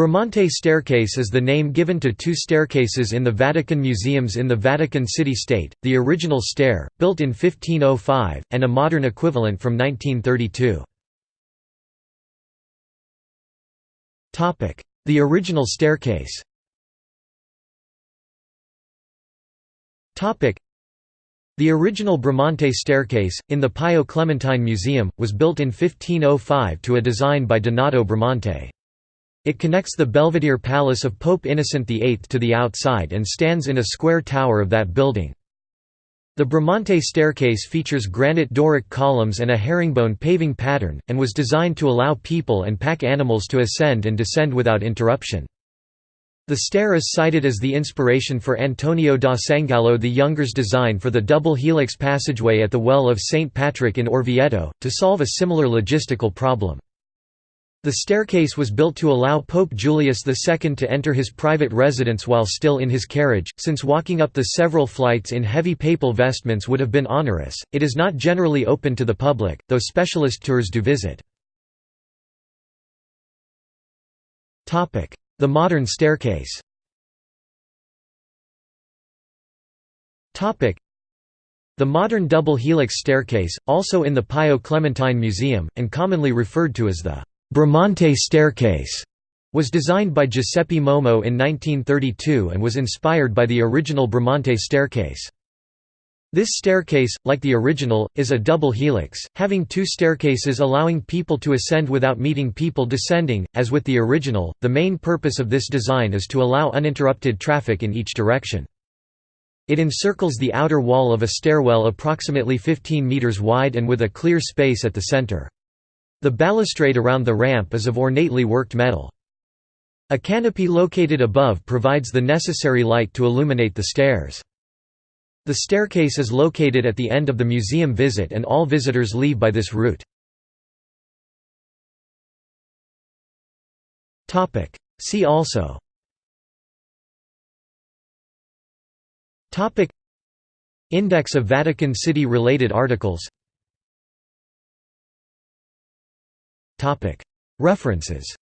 Bramante staircase is the name given to two staircases in the Vatican museums in the Vatican City-State, the original stair, built in 1505, and a modern equivalent from 1932. The original staircase the original Bramante staircase, in the Pio Clementino Museum, was built in 1505 to a design by Donato Bramante. It connects the Belvedere Palace of Pope Innocent VIII to the outside and stands in a square tower of that building. The Bramante staircase features granite Doric columns and a herringbone paving pattern, and was designed to allow people and pack animals to ascend and descend without interruption. The stair is cited as the inspiration for Antonio da Sangallo the Younger's design for the double helix passageway at the Well of St. Patrick in Orvieto, to solve a similar logistical problem. The staircase was built to allow Pope Julius II to enter his private residence while still in his carriage, since walking up the several flights in heavy papal vestments would have been onerous. It is not generally open to the public, though specialist tours do visit. The modern staircase the modern double helix staircase, also in the Pio Clementino Museum, and commonly referred to as the Bramante staircase was designed by Giuseppe Momo in 1932 and was inspired by the original Bramante staircase. This staircase, like the original, is a double helix, having two staircases allowing people to ascend without meeting people descending. As with the original, the main purpose of this design is to allow uninterrupted traffic in each direction. It encircles the outer wall of a stairwell approximately 15 meters wide and with a clear space at the center. The balustrade around the ramp is of ornately worked metal. A canopy located above provides the necessary light to illuminate the stairs. The staircase is located at the end of the museum visit and all visitors leave by this route. See also Index of Vatican City related articles References